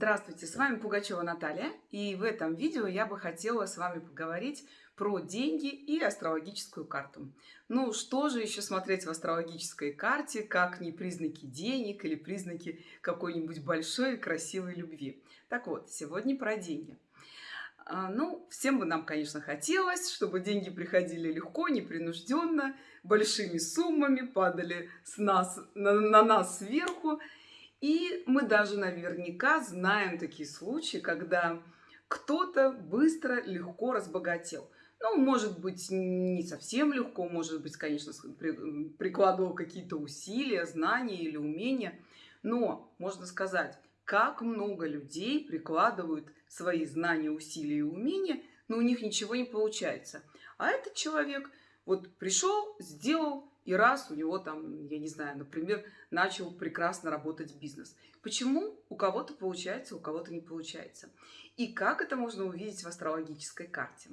Здравствуйте, с вами Пугачева Наталья, и в этом видео я бы хотела с вами поговорить про деньги и астрологическую карту. Ну, что же еще смотреть в астрологической карте, как не признаки денег или признаки какой-нибудь большой красивой любви. Так вот, сегодня про деньги. А, ну, всем бы нам, конечно, хотелось, чтобы деньги приходили легко, непринужденно, большими суммами, падали с нас, на, на нас сверху, и мы даже наверняка знаем такие случаи, когда кто-то быстро, легко разбогател. Ну, может быть, не совсем легко, может быть, конечно, прикладывал какие-то усилия, знания или умения. Но, можно сказать, как много людей прикладывают свои знания, усилия и умения, но у них ничего не получается. А этот человек вот пришел, сделал, и раз у него там, я не знаю, например, начал прекрасно работать бизнес. Почему у кого-то получается, у кого-то не получается? И как это можно увидеть в астрологической карте?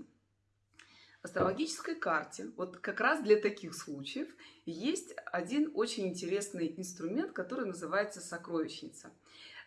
В астрологической карте, вот как раз для таких случаев, есть один очень интересный инструмент, который называется сокровищница.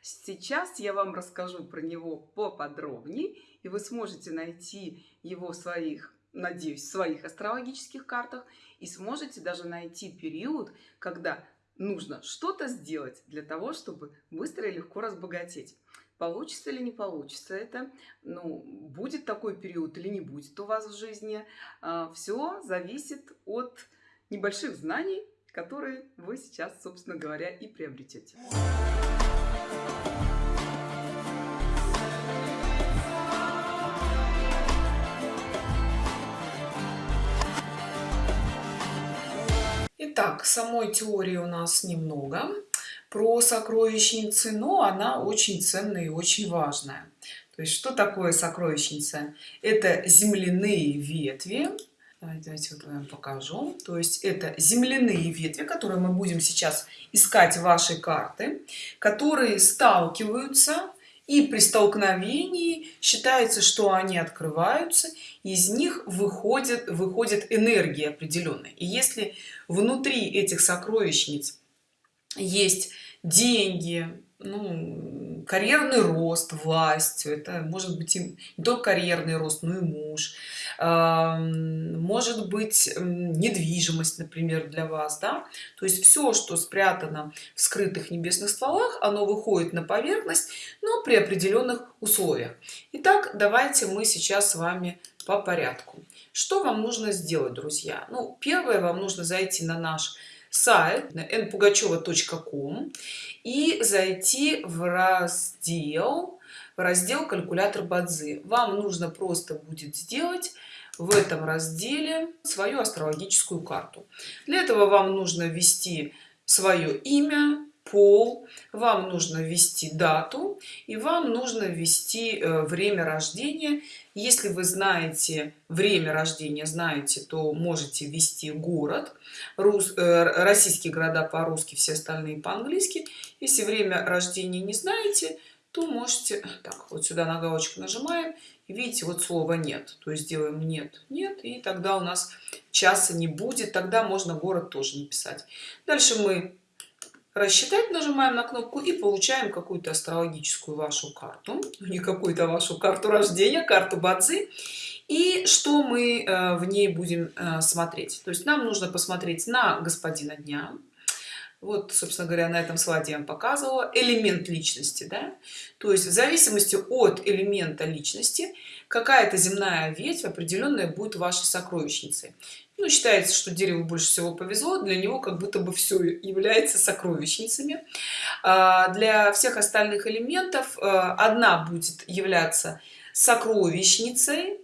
Сейчас я вам расскажу про него поподробнее, и вы сможете найти его в своих надеюсь, в своих астрологических картах и сможете даже найти период, когда нужно что-то сделать для того, чтобы быстро и легко разбогатеть. Получится или не получится это, ну, будет такой период или не будет у вас в жизни, а, все зависит от небольших знаний, которые вы сейчас, собственно говоря, и приобретете. Итак, самой теории у нас немного про сокровищницы, но она очень ценная и очень важная. То есть, что такое сокровищница? Это земляные ветви. Давайте вот я вам покажу. То есть, это земляные ветви, которые мы будем сейчас искать в вашей карты, которые сталкиваются и при столкновении считается что они открываются из них выходит выходит энергия определенная. И если внутри этих сокровищниц есть деньги ну, карьерный рост власть это может быть и не только карьерный рост но и муж. Может быть недвижимость например для вас да? То есть все что спрятано в скрытых небесных стволах оно выходит на поверхность но при определенных условиях. Итак, давайте мы сейчас с вами по порядку. Что вам нужно сделать друзья? Ну первое вам нужно зайти на наш сайт npugacheva.com и зайти в раздел в раздел калькулятор бадзи вам нужно просто будет сделать в этом разделе свою астрологическую карту. Для этого вам нужно ввести свое имя пол вам нужно ввести дату и вам нужно ввести э, время рождения. Если вы знаете время рождения знаете то можете ввести город. Рус, э, российские города по-русски все остальные по-английски. Если время рождения не знаете то можете так вот сюда на галочку нажимаем видите вот слова нет то есть делаем нет нет и тогда у нас часа не будет тогда можно город тоже написать. Дальше мы рассчитать нажимаем на кнопку и получаем какую-то астрологическую вашу карту. Не какую-то вашу карту рождения карту бадзи. И что мы э, в ней будем э, смотреть? То есть нам нужно посмотреть на господина дня вот собственно говоря на этом слайде я вам показывала. Элемент личности да? то есть в зависимости от элемента личности какая-то земная ветвь определенная будет вашей сокровищницей. Ну, считается что дереву больше всего повезло для него как будто бы все является сокровищницами. А, для всех остальных элементов э, одна будет являться сокровищницей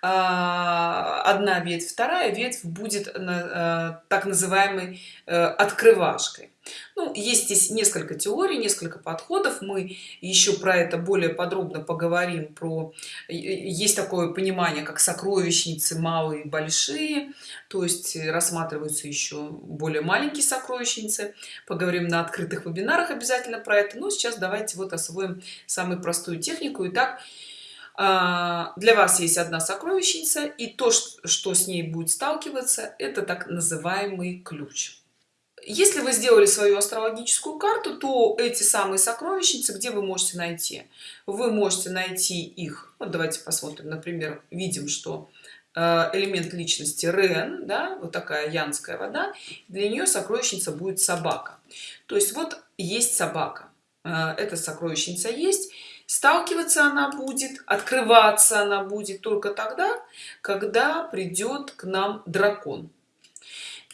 одна ветвь вторая ветвь будет э, так называемой э, открывашкой. Ну, есть здесь несколько теорий несколько подходов. Мы еще про это более подробно поговорим про есть такое понимание как сокровищницы малые и большие. То есть рассматриваются еще более маленькие сокровищницы. Поговорим на открытых вебинарах обязательно про это. Но сейчас давайте вот освоим самую простую технику. Итак, а, для вас есть одна сокровищница и то что с ней будет сталкиваться это так называемый ключ. Если вы сделали свою астрологическую карту то эти самые сокровищницы где вы можете найти? Вы можете найти их вот давайте посмотрим например видим что э, элемент личности рен да вот такая янская вода для нее сокровищница будет собака. То есть вот есть собака. Э, эта сокровищница есть сталкиваться она будет открываться она будет только тогда когда придет к нам дракон.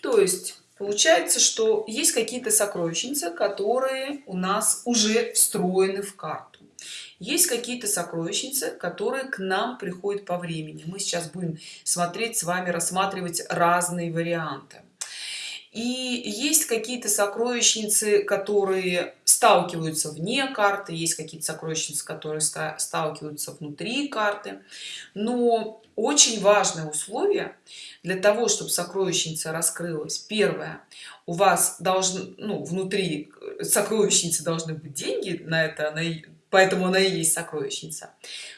То есть получается что есть какие-то сокровищницы которые у нас уже встроены в карту. Есть какие-то сокровищницы которые к нам приходят по времени. Мы сейчас будем смотреть с вами рассматривать разные варианты. И есть какие-то сокровищницы которые сталкиваются вне карты есть какие-то сокровищницы которые сталкиваются внутри карты. Но очень важное условие для того чтобы сокровищница раскрылась. Первое. У вас должны ну внутри сокровищницы должны быть деньги на это она, поэтому она и есть сокровищница.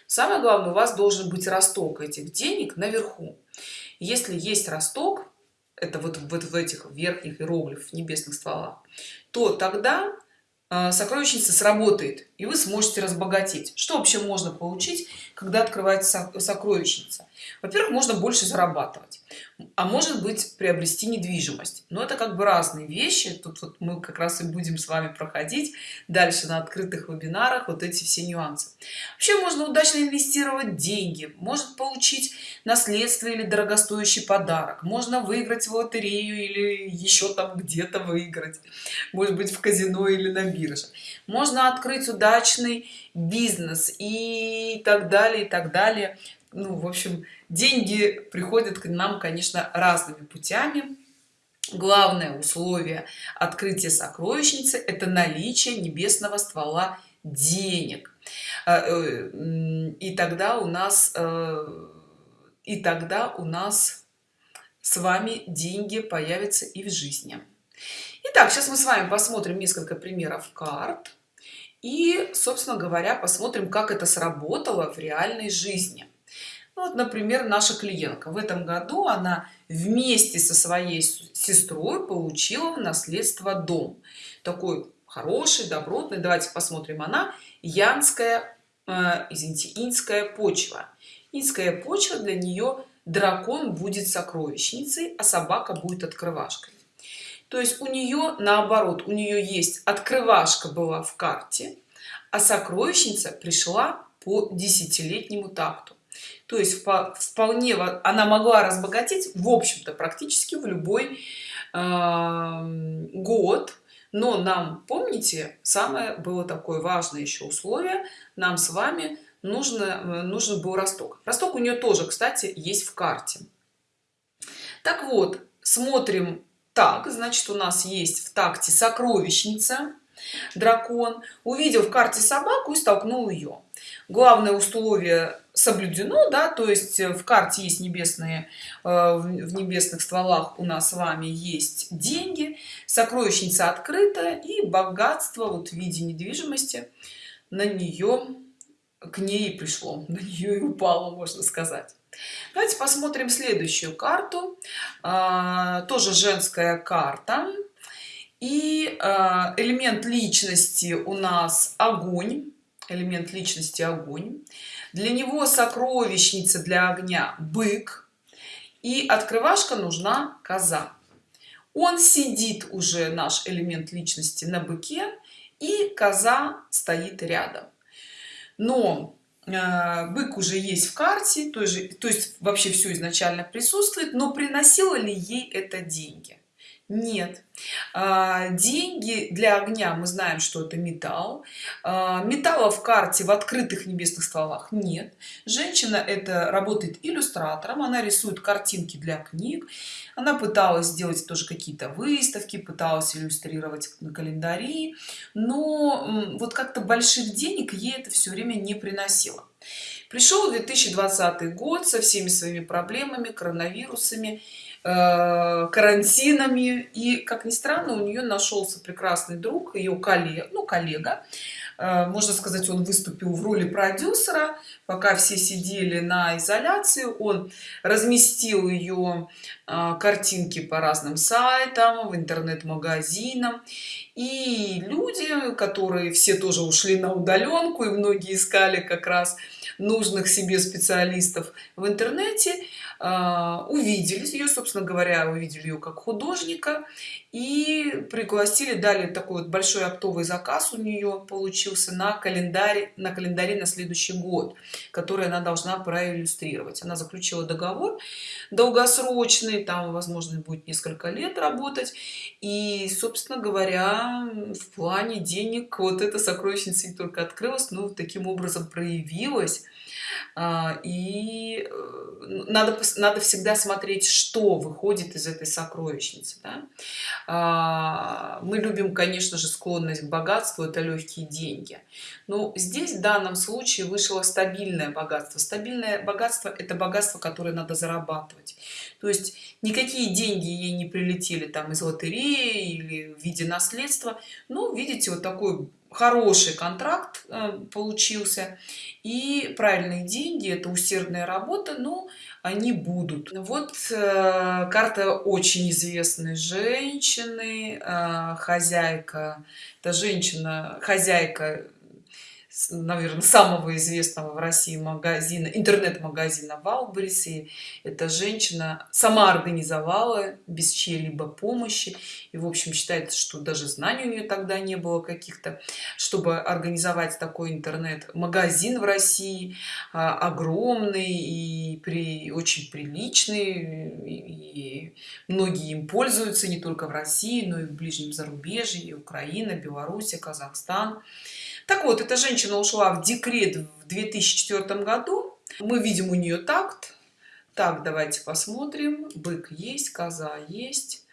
Самое главное у вас должен быть росток этих денег наверху. Если есть росток это вот, вот в этих верхних иероглифов небесных стволах то тогда сокровищница сработает и вы сможете разбогатеть. Что вообще можно получить когда открывается сокровищница? Во-первых можно больше зарабатывать а может быть приобрести недвижимость. Но это как бы разные вещи. Тут вот мы как раз и будем с вами проходить дальше на открытых вебинарах вот эти все нюансы. Вообще можно удачно инвестировать деньги может получить наследство или дорогостоящий подарок можно выиграть в лотерею или еще там где-то выиграть может быть в казино или на бирже можно открыть удачный бизнес и так далее и так далее. Ну в общем деньги приходят к нам конечно разными путями. Главное условие открытия сокровищницы это наличие небесного ствола денег. А, э, и тогда у нас э, и тогда у нас с вами деньги появятся и в жизни Итак, сейчас мы с вами посмотрим несколько примеров карт и собственно говоря посмотрим как это сработало в реальной жизни. Ну вот например наша клиентка. В этом году она вместе со своей сестрой получила в наследство дом. Такой хороший добротный. Давайте посмотрим. Она янская э, извините инская почва. Инская почва для нее дракон будет сокровищницей а собака будет открывашкой то есть у нее наоборот у нее есть открывашка была в карте а сокровищница пришла по десятилетнему такту. То есть вполне она могла разбогатеть в общем-то практически в любой год. Но нам помните самое было такое важное еще условие нам с вами нужно нужен был росток. Росток у нее тоже кстати есть в карте. Так вот смотрим так значит у нас есть в такте сокровищница дракон увидел в карте собаку и столкнул ее главное условие соблюдено да то есть в карте есть небесные э, в небесных стволах у нас с вами есть деньги сокровищница открыта и богатство вот в виде недвижимости на нее к ней пришло на нее и упало можно сказать. Давайте посмотрим следующую карту. А, тоже женская карта. И а, элемент личности у нас огонь. Элемент личности огонь. Для него сокровищница для огня бык. И открывашка нужна коза. Он сидит уже наш элемент личности на быке и коза стоит рядом но э, бык уже есть в карте то то есть вообще все изначально присутствует но приносило ли ей это деньги нет. А, деньги для огня мы знаем что это металл. А, металла в карте в открытых небесных стволах нет. Женщина это работает иллюстратором она рисует картинки для книг. Она пыталась сделать тоже какие-то выставки пыталась иллюстрировать на календари но вот как-то больших денег ей это все время не приносило пришел 2020 год со всеми своими проблемами коронавирусами э, карантинами. И как ни странно у нее нашелся прекрасный друг ее коллега ну коллега можно сказать он выступил в роли продюсера пока все сидели на изоляции. Он разместил ее э, картинки по разным сайтам в интернет-магазинам. И люди которые все тоже ушли на удаленку и многие искали как раз нужных себе специалистов в интернете увидели ее собственно говоря увидели ее как художника и пригласили дали такой вот большой оптовый заказ у нее получился на календаре на календаре на следующий год который она должна проиллюстрировать. Она заключила договор долгосрочный там возможно будет несколько лет работать. И собственно говоря в плане денег вот эта сокровищница только открылась но таким образом проявилась. А, и э, надо надо всегда смотреть что выходит из этой сокровищницы да? А, мы любим конечно же склонность к богатству это легкие деньги. Но здесь в данном случае вышло стабильное богатство. Стабильное богатство это богатство которое надо зарабатывать. То есть никакие деньги ей не прилетели там из лотереи или в виде наследства. Ну видите вот такой хороший контракт э, получился. И правильные деньги это усердная работа но они будут. Вот э, карта очень известной женщины э, хозяйка. Это женщина хозяйка наверное самого известного в россии магазина интернет-магазина валбрис и эта женщина сама организовала без чьей-либо помощи и в общем считается что даже знаний у нее тогда не было каких-то чтобы организовать такой интернет-магазин в россии а, огромный и при очень приличный и многие им пользуются не только в россии но и в ближнем зарубежье и украина беларусь казахстан так вот эта женщина ушла в декрет в 2004 году. Мы видим у нее такт. Так давайте посмотрим. Бык есть коза есть.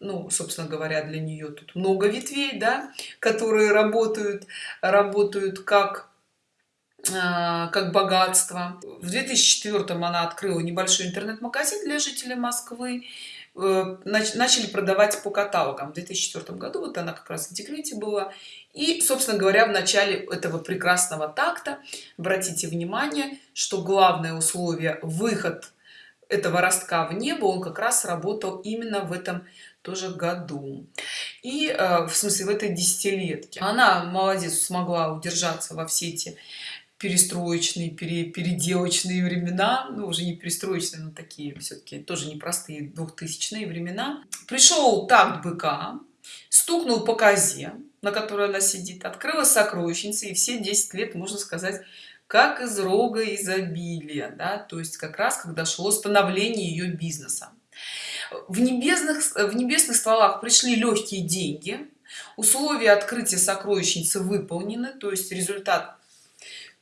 Ну собственно говоря для нее тут много ветвей да которые работают работают как а, как богатство. В 2004 она открыла небольшой интернет-магазин для жителей москвы начали продавать по каталогам. В 2004 году вот она как раз в декрете была. И собственно говоря в начале этого прекрасного такта обратите внимание что главное условие выход этого ростка в небо он как раз работал именно в этом тоже году. И э, в смысле в этой десятилетке. Она молодец смогла удержаться во все эти перестроечные пере, переделочные времена ну уже не перестроечные но такие все-таки тоже непростые двухтысячные времена пришел такт быка стукнул по козе на которой она сидит открыла сокровищница и все 10 лет можно сказать как из рога изобилия да? то есть как раз когда шло становление ее бизнеса в небесных в небесных стволах пришли легкие деньги условия открытия сокровищницы выполнены то есть результат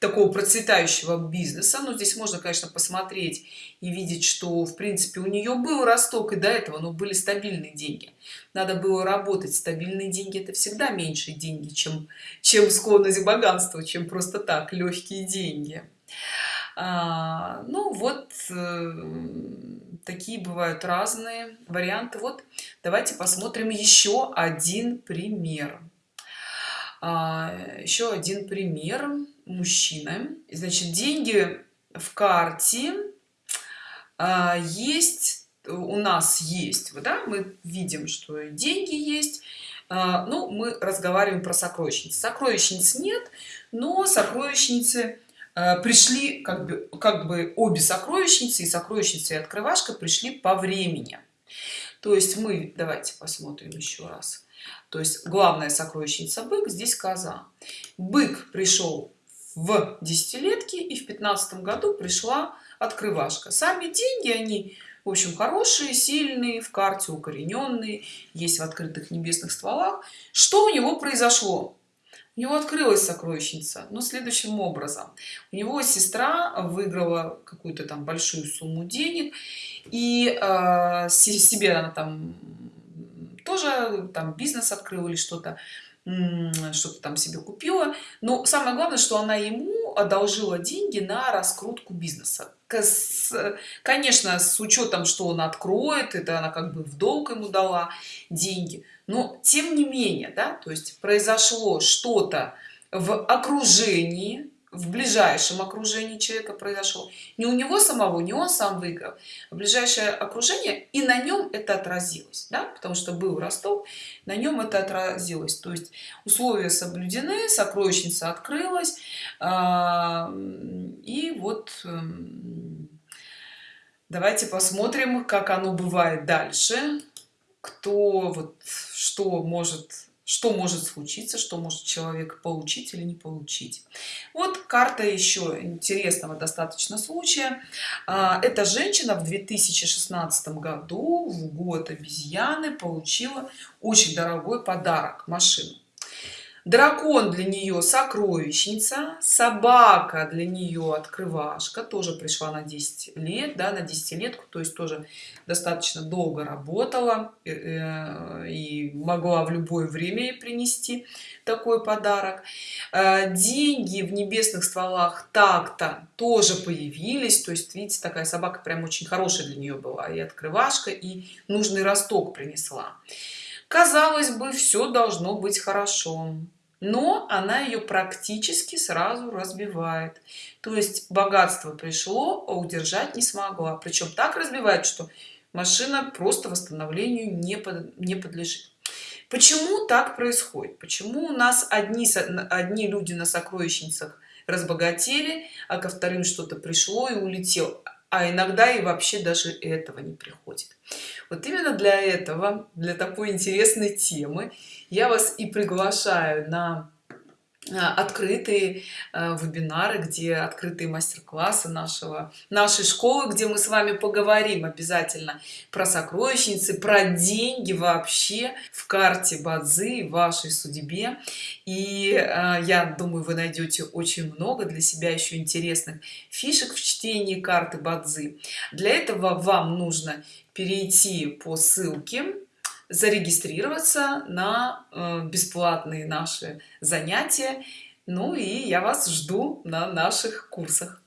такого процветающего бизнеса. Но здесь можно конечно посмотреть и видеть что в принципе у нее был росток и до этого но были стабильные деньги. Надо было работать стабильные деньги это всегда меньше деньги чем чем склонность к богатству чем просто так легкие деньги. А, ну вот э, такие бывают разные варианты. Вот давайте посмотрим еще один пример. А, еще один пример мужчина значит деньги в карте а, есть у нас есть вот да мы видим что деньги есть. А, ну мы разговариваем про сокровищницы сокровищниц нет но сокровищницы а, пришли как бы как бы обе сокровищницы и сокровищница и открывашка пришли по времени. То есть мы давайте посмотрим еще раз. То есть главная сокровищница бык здесь коза. Бык пришел в десятилетке и в пятнадцатом году пришла открывашка. Сами деньги они в общем хорошие сильные в карте укорененные есть в открытых небесных стволах. Что у него произошло? У него открылась сокровищница но следующим образом. У него сестра выиграла какую-то там большую сумму денег и э, себе она там тоже там бизнес открыл или что-то что-то там себе купила. Но самое главное что она ему одолжила деньги на раскрутку бизнеса. Конечно с учетом что он откроет это она как бы в долг ему дала деньги. Но тем не менее да то есть произошло что-то в окружении в ближайшем окружении человека произошло не у него самого не он сам выиграл а ближайшее окружение и на нем это отразилось да? потому что был ростов на нем это отразилось то есть условия соблюдены сокровищница открылась а, и вот эм, давайте посмотрим как оно бывает дальше кто вот что может что может случиться что может человек получить или не получить. Вот карта еще интересного достаточно случая. А, эта женщина в 2016 году в год обезьяны получила очень дорогой подарок машину дракон для нее сокровищница собака для нее открывашка тоже пришла на 10 лет да на десятилетку то есть тоже достаточно долго работала э, э, и могла в любое время принести такой подарок. Э, деньги в небесных стволах так-то тоже появились то есть видите такая собака прям очень хорошая для нее была и открывашка и нужный росток принесла казалось бы все должно быть хорошо но она ее практически сразу разбивает. То есть богатство пришло а удержать не смогла. Причем так разбивает что машина просто восстановлению не, под, не подлежит. Почему так происходит? Почему у нас одни одни люди на сокровищницах разбогатели а ко вторым что-то пришло и улетел а иногда и вообще даже этого не приходит. Вот именно для этого для такой интересной темы я вас и приглашаю на открытые а, вебинары где открытые мастер-классы нашего нашей школы где мы с вами поговорим обязательно про сокровищницы про деньги вообще в карте бадзи вашей судьбе. И э, я думаю вы найдете очень много для себя еще интересных фишек в чтении карты бадзи. Для этого вам нужно перейти по ссылке зарегистрироваться на э, бесплатные наши занятия. Ну и я вас жду на наших курсах